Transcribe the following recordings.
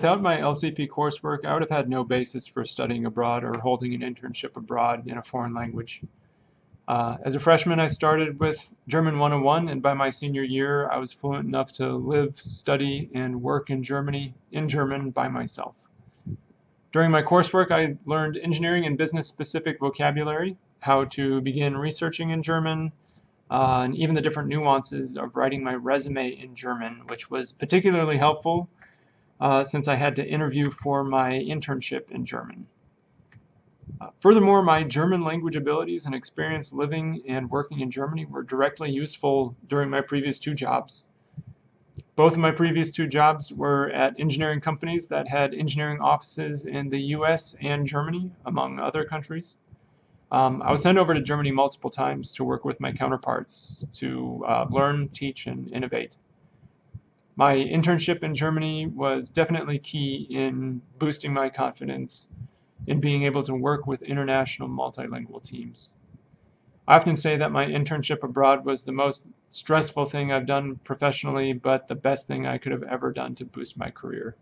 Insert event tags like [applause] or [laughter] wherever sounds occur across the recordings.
without my LCP coursework, I would have had no basis for studying abroad or holding an internship abroad in a foreign language. Uh, as a freshman, I started with German 101, and by my senior year, I was fluent enough to live, study, and work in Germany in German by myself. During my coursework, I learned engineering and business specific vocabulary, how to begin researching in German, uh, and even the different nuances of writing my resume in German, which was particularly helpful uh, since I had to interview for my internship in German. Uh, furthermore, my German language abilities and experience living and working in Germany were directly useful during my previous two jobs. Both of my previous two jobs were at engineering companies that had engineering offices in the US and Germany, among other countries. Um, I was sent over to Germany multiple times to work with my counterparts to uh, learn, teach, and innovate. My internship in Germany was definitely key in boosting my confidence in being able to work with international multilingual teams. I often say that my internship abroad was the most stressful thing I've done professionally, but the best thing I could have ever done to boost my career.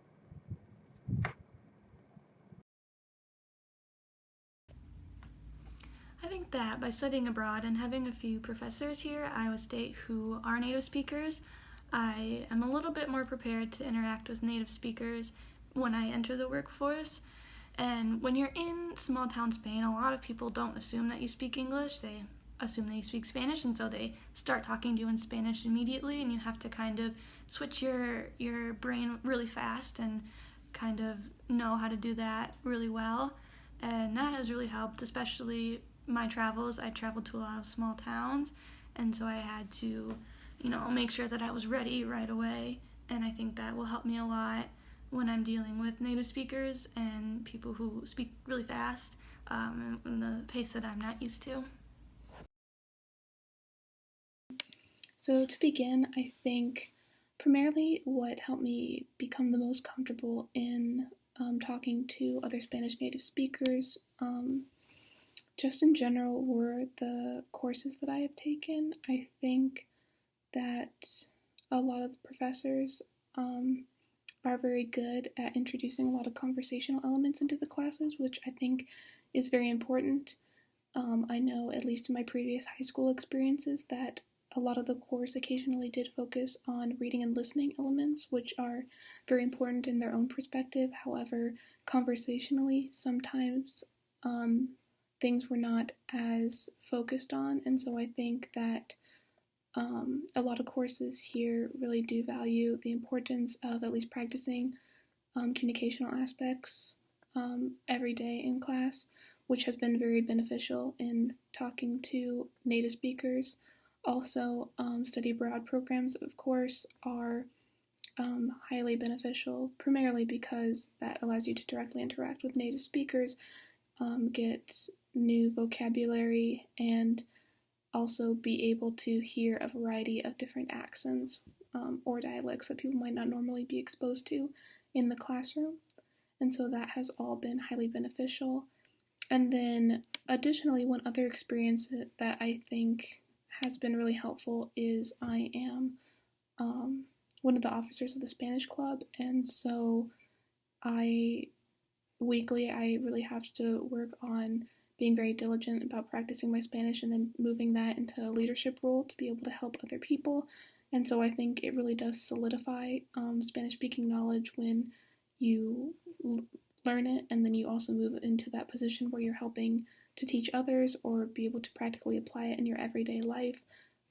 I think that by studying abroad and having a few professors here at Iowa State who are native speakers, I am a little bit more prepared to interact with native speakers when I enter the workforce. And when you're in small town Spain, a lot of people don't assume that you speak English. They assume that you speak Spanish, and so they start talking to you in Spanish immediately, and you have to kind of switch your your brain really fast and kind of know how to do that really well. And that has really helped, especially my travels. I traveled to a lot of small towns, and so I had to, you know, I'll make sure that I was ready right away. And I think that will help me a lot when I'm dealing with native speakers and people who speak really fast um, in the pace that I'm not used to. So, to begin, I think primarily what helped me become the most comfortable in um, talking to other Spanish native speakers, um, just in general, were the courses that I have taken. I think that a lot of the professors um, are very good at introducing a lot of conversational elements into the classes, which I think is very important. Um, I know, at least in my previous high school experiences, that a lot of the course occasionally did focus on reading and listening elements, which are very important in their own perspective. However, conversationally, sometimes um, things were not as focused on, and so I think that um, a lot of courses here really do value the importance of at least practicing um, communicational aspects um, every day in class, which has been very beneficial in talking to native speakers. Also, um, study abroad programs, of course, are um, highly beneficial, primarily because that allows you to directly interact with native speakers, um, get new vocabulary, and also be able to hear a variety of different accents um, or dialects that people might not normally be exposed to in the classroom. And so that has all been highly beneficial. And then, additionally, one other experience that I think has been really helpful is I am um, one of the officers of the Spanish Club, and so I weekly I really have to work on being very diligent about practicing my Spanish and then moving that into a leadership role to be able to help other people. And so I think it really does solidify um, Spanish speaking knowledge when you l- learn it and then you also move into that position where you're helping to teach others or be able to practically apply it in your everyday life,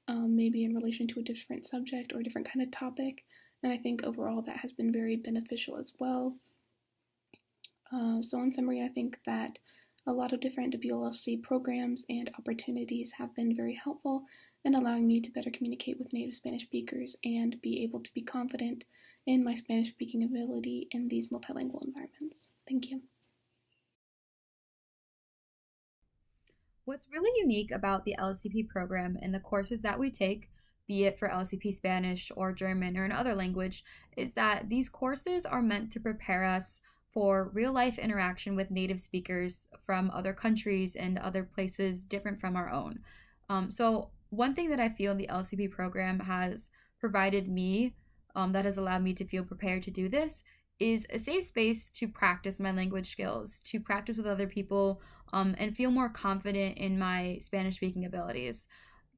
um, maybe in relation to a different subject or a different kind of topic. And I think overall that has been very beneficial as well. Uh, so, in summary, I think that a lot of different WLC programs and opportunities have been very helpful in allowing me to better communicate with native Spanish speakers and be able to be confident in my Spanish speaking ability in these multilingual environments. Thank you. What's really unique about the LCP program and the courses that we take, be it for LCP Spanish or German or another language, is that these courses are meant to prepare us for real life interaction with native speakers from other countries and other places different from our own. Um, so, one thing that I feel the LCP program has provided me um, that has allowed me to feel prepared to do this is a safe space to practice my language skills, to practice with other people, um, and feel more confident in my Spanish speaking abilities.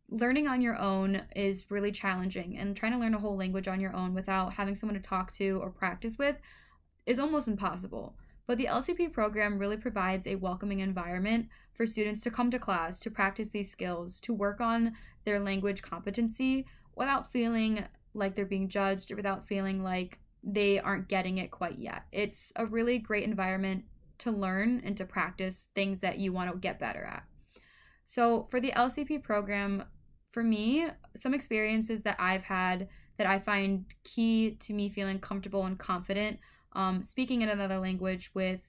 Learning on your own is really challenging, and trying to learn a whole language on your own without having someone to talk to or practice with is almost impossible. But the LCP program really provides a welcoming environment for students to come to class, to practice these skills, to work on their language competency without feeling like they're being judged or without feeling like they aren't getting it quite yet. It's a really great environment to learn and to practice things that you want to get better at. So, for the LCP program, for me, some experiences that I've had that I find key to me feeling comfortable and confident um, speaking in another language with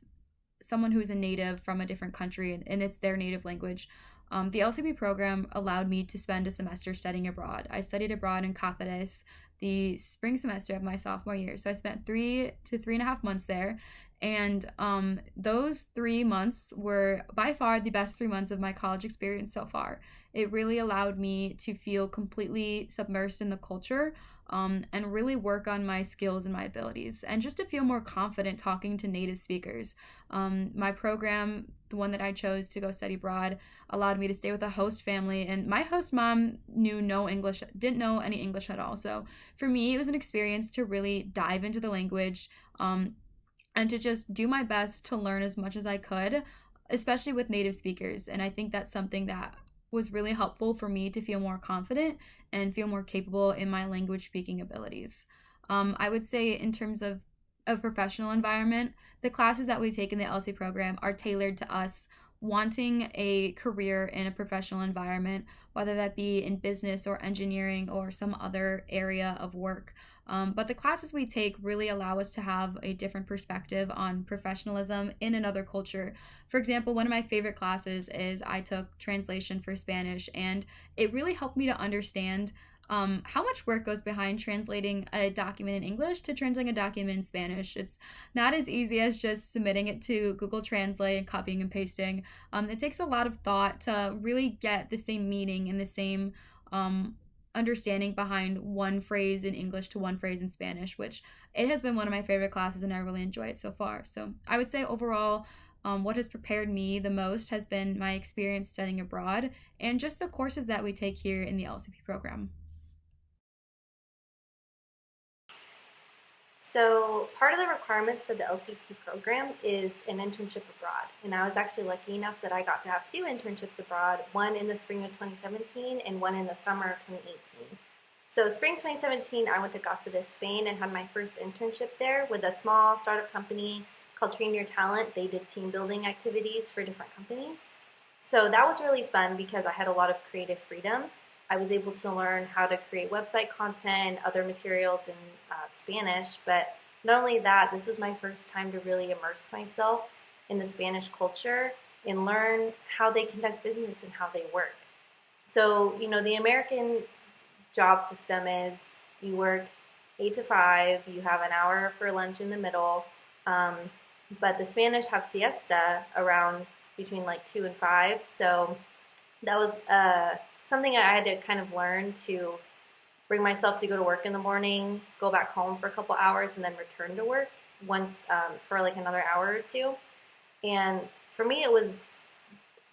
someone who's a native from a different country and, and it's their native language. Um, the LCP program allowed me to spend a semester studying abroad. I studied abroad in Cáceres the spring semester of my sophomore year. So I spent three to three and a half months there. And um, those three months were by far the best three months of my college experience so far. It really allowed me to feel completely submersed in the culture um, and really work on my skills and my abilities, and just to feel more confident talking to native speakers. Um, my program, the one that I chose to go study abroad, allowed me to stay with a host family, and my host mom knew no English, didn't know any English at all. So for me, it was an experience to really dive into the language. Um, and to just do my best to learn as much as I could, especially with native speakers. And I think that's something that was really helpful for me to feel more confident and feel more capable in my language speaking abilities. Um, I would say, in terms of a professional environment, the classes that we take in the LC program are tailored to us wanting a career in a professional environment, whether that be in business or engineering or some other area of work. Um, but the classes we take really allow us to have a different perspective on professionalism in another culture. For example, one of my favorite classes is I took translation for Spanish, and it really helped me to understand um, how much work goes behind translating a document in English to translating a document in Spanish. It's not as easy as just submitting it to Google Translate and copying and pasting. Um, it takes a lot of thought to really get the same meaning and the same um, understanding behind one phrase in English to one phrase in Spanish, which it has been one of my favorite classes and I really enjoy it so far. So I would say overall, um, what has prepared me the most has been my experience studying abroad and just the courses that we take here in the LCP program. So part of the requirements for the LCP program is an internship abroad. And I was actually lucky enough that I got to have two internships abroad, one in the spring of 2017 and one in the summer of 2018. So spring 2017, I went to Cáceres, Spain and had my first internship there with a small startup company called Train Your Talent. They did team building activities for different companies. So that was really fun because I had a lot of creative freedom. I was able to learn how to create website content, other materials in uh, Spanish, but not only that, this was my first time to really immerse myself in the Spanish culture and learn how they conduct business and how they work. So, you know, the American job system is you work eight to five, you have an hour for lunch in the middle, um, but the Spanish have siesta around between like two and five. So that was uh, something I had to kind of learn to bring myself to go to work in the morning, go back home for a couple hours, and then return to work once um, for like another hour or two. And for me, it was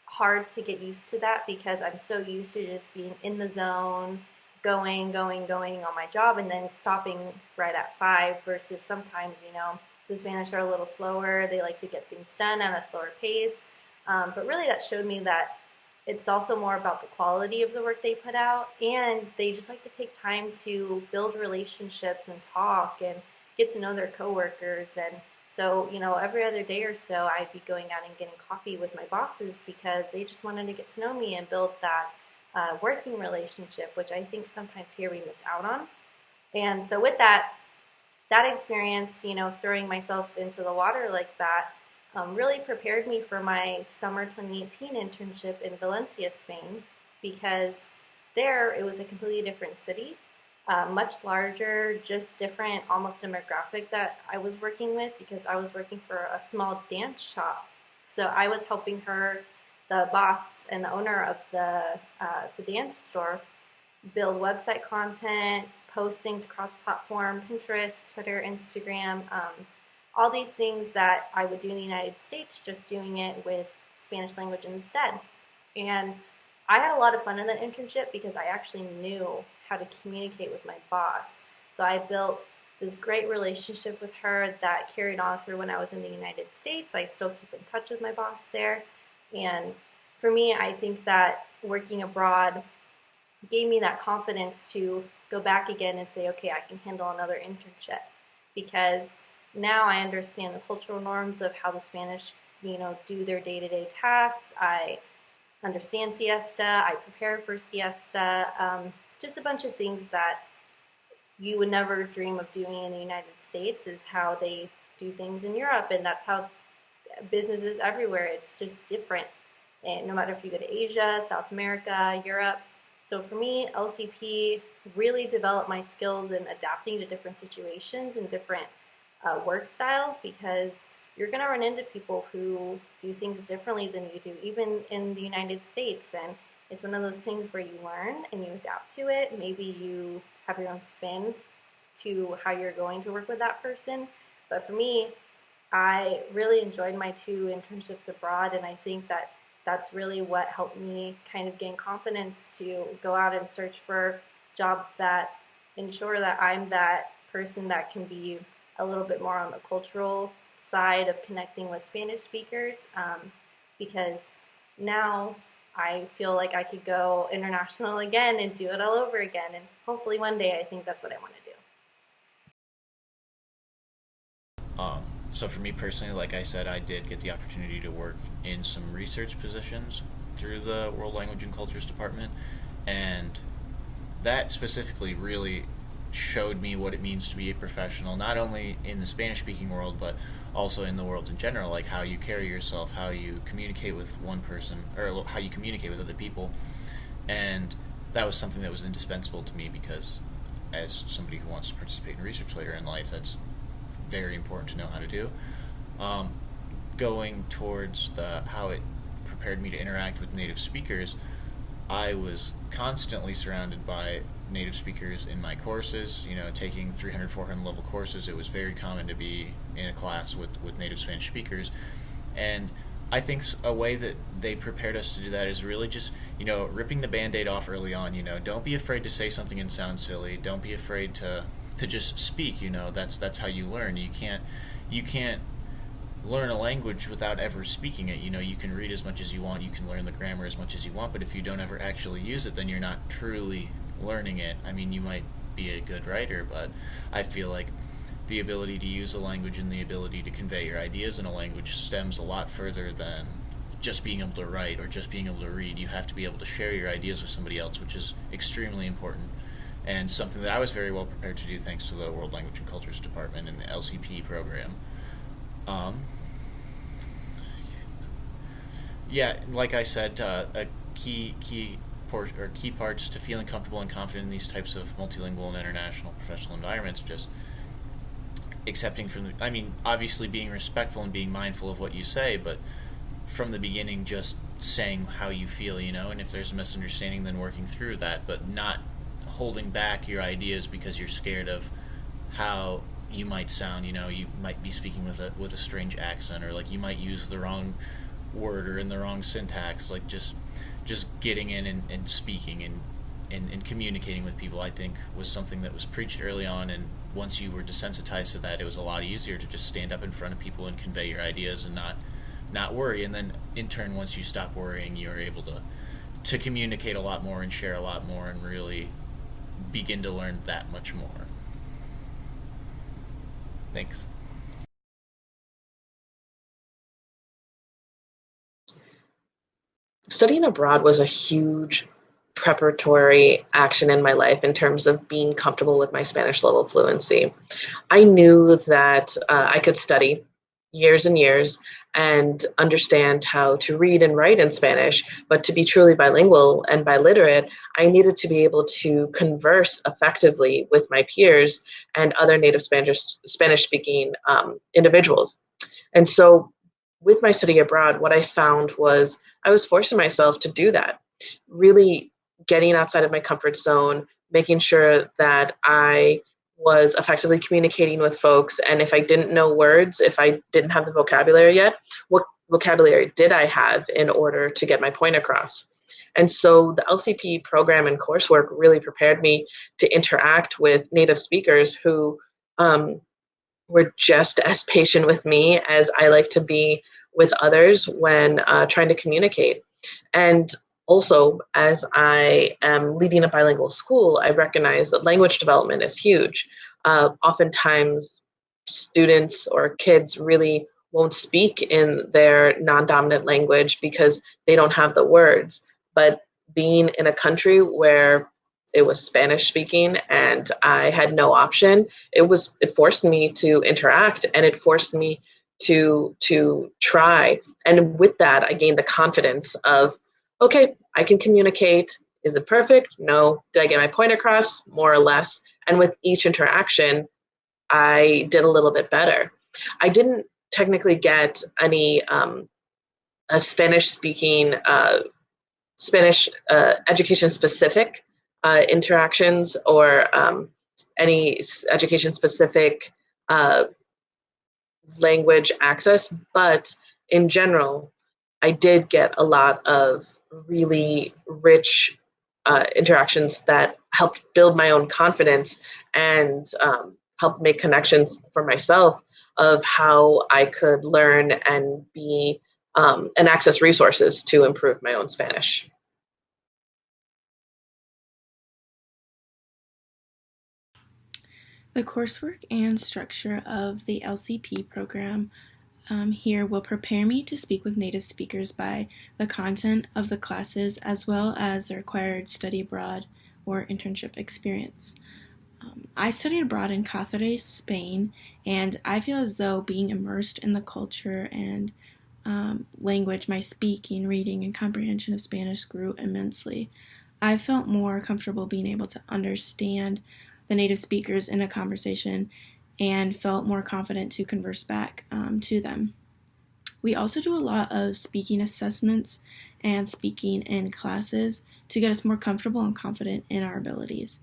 hard to get used to that because I'm so used to just being in the zone, going, going, going on my job, and then stopping right at five. Versus sometimes, you know, the Spanish are a little slower. They like to get things done at a slower pace. Um, but really, that showed me that it's also more about the quality of the work they put out, and they just like to take time to build relationships and talk and get to know their coworkers. And so, you know, every other day or so, I'd be going out and getting coffee with my bosses because they just wanted to get to know me and build that uh, working relationship, which I think sometimes here we miss out on. And so, with that, that experience, you know, throwing myself into the water like that um, really prepared me for my summer 2018 internship in Valencia, Spain, because there it was a completely different city, uh, much larger, just different, almost demographic that I was working with because I was working for a small dance shop. So I was helping her, the boss and the owner of the, uh, the dance store, build website content, postings across platform, Pinterest, Twitter, Instagram. Um, all these things that I would do in the United States, just doing it with Spanish language instead. And I had a lot of fun in that internship because I actually knew how to communicate with my boss. So I built this great relationship with her that carried on through when I was in the United States. I still keep in touch with my boss there. And for me, I think that working abroad gave me that confidence to go back again and say, okay, I can handle another internship because now I understand the cultural norms of how the Spanish, you know, do their day-to-day tasks. I understand siesta. I prepare for siesta. Um, just a bunch of things that you would never dream of doing in the United States is how they do things in Europe, and that's how businesses everywhere. It's just different, and no matter if you go to Asia, South America, Europe. So for me, LCP really developed my skills in adapting to different situations and different uh, work styles because you're going to run into people who do things differently than you do, even in the United States. And it's one of those things where you learn and you adapt to it. Maybe you have your own spin to how you're going to work with that person. But for me, I really enjoyed my two internships abroad, and I think that that's really what helped me kind of gain confidence to go out and search for jobs that ensure that I'm that person that can be a little bit more on the cultural side of connecting with Spanish speakers um, because now I feel like I could go international [laughs] again and do it all over again. And hopefully one day I think that's what I want to do. Um, so for me personally, like I said, I did get the opportunity to work in some research positions through the World Language and Cultures Department. And that specifically really showed me what it means to be a professional, not only in the Spanish speaking world, but also in the world in general, like how you carry yourself, how you communicate with one person, or how you communicate with other people. And that was something that was indispensable to me because, as somebody who wants to participate in research later in life, that's very important to know how to do. Um, going towards the how it prepared me to interact with native speakers, I was constantly surrounded by native speakers in my courses. You know, taking 300, 400 level courses, it was very common to be in a class with, with native Spanish speakers. And I think a way that they prepared us to do that is really just, you know, ripping the band-aid off early on, you know, don't be afraid to say something and sound silly. Don't be afraid to to just speak, you know. That's that's how you learn. You can't you can't learn a language without ever speaking it. You know, you can read as much as you want, you can learn the grammar as much as you want, but if you don't ever actually use it, then you're not truly learning it. I mean, you might be a good writer, but I feel like the ability to use a language and the ability to convey your ideas in a language stems a lot further than just being able to write or just being able to read. You have to be able to share your ideas with somebody else, which is extremely important and something that I was very well prepared to do thanks to the World Language and Cultures Department and the LCP program. Um, yeah, like I said, uh, a key key or key parts to feeling comfortable and confident in these types of multilingual and international professional environments just accepting from the I mean obviously being respectful and being mindful of what you say but from the beginning just saying how you feel you know? And if there's a misunderstanding then working through that but not holding back your ideas because you're scared of how you might sound you know? You might be speaking with a with a strange accent or like you might use the wrong word or in the wrong syntax like just just getting in and, and speaking and, and, and communicating with people, I think, was something that was preached early on. And once you were desensitized to that, it was a lot easier to just stand up in front of people and convey your ideas and not not worry. And then, in turn, once you stop worrying, you're able to to communicate a lot more and share a lot more and really begin to learn that much more. Thanks. Studying abroad was a huge preparatory action in my life in terms of being comfortable with my Spanish level fluency. I knew that uh, I could study years and years and understand how to read and write in Spanish, but to be truly bilingual and biliterate, I needed to be able to converse effectively with my peers and other native Spanish Spanish speaking um, individuals. And so with my study abroad, what I found was I was forcing myself to do that, really getting outside of my comfort zone, making sure that I was effectively communicating with folks. And if I didn't know words, if I didn't have the vocabulary yet, what vocabulary did I have in order to get my point across? And so the LCP program and coursework really prepared me to interact with native speakers who um, were just as patient with me as I like to be with others when uh, trying to communicate. And also, as I am leading a bilingual school, I recognize that language development is huge. Uh, oftentimes, students or kids really won't speak in their non-dominant language because they don't have the words. But being in a country where it was Spanish speaking and I had no option, it was it forced me to interact and it forced me to to try. And with that, I gained the confidence of okay, I can communicate. Is it perfect? No. Did I get my point across? More or less. And with each interaction, I did a little bit better. I didn't technically get any um, a Spanish speaking, uh, Spanish uh, education specific uh, interactions or um, any education specific uh, language access, but in general, I did get a lot of really rich uh, interactions that helped build my own confidence and um, help make connections for myself of how I could learn and be um, and access resources to improve my own Spanish. The coursework and structure of the LCP program um, here will prepare me to speak with native speakers by the content of the classes as well as the required study abroad or internship experience. Um, I studied abroad in Cáceres, Spain, and I feel as though being immersed in the culture and um, language, my speaking, reading, and comprehension of Spanish grew immensely. I felt more comfortable being able to understand the native speakers in a conversation and felt more confident to converse back um, to them. We also do a lot of speaking assessments and speaking in classes to get us more comfortable and confident in our abilities.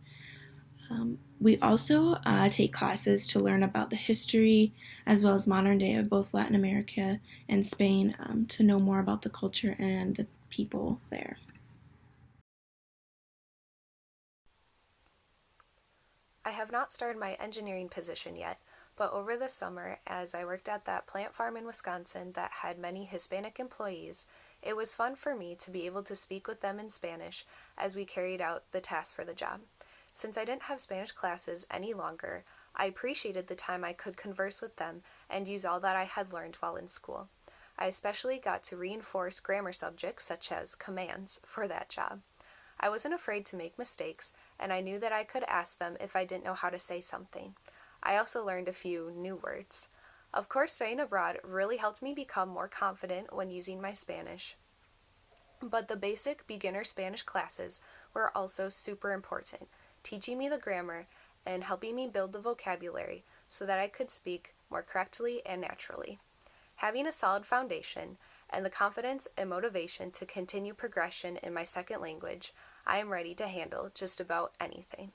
Um, we also uh, take classes to learn about the history as well as modern day of both Latin America and Spain um, to know more about the culture and the people there. I have not started my engineering position yet, but over the summer, as I worked at that plant farm in Wisconsin that had many Hispanic employees, it was fun for me to be able to speak with them in Spanish as we carried out the task for the job. Since I didn't have Spanish classes any longer, I appreciated the time I could converse with them and use all that I had learned while in school. I especially got to reinforce grammar subjects such as commands for that job. I wasn't afraid to make mistakes, and I knew that I could ask them if I didn't know how to say something. I also learned a few new words. Of course, studying abroad really helped me become more confident when using my Spanish. But the basic beginner Spanish classes were also super important, teaching me the grammar and helping me build the vocabulary so that I could speak more correctly and naturally. Having a solid foundation and the confidence and motivation to continue progression in my second language, I am ready to handle just about anything.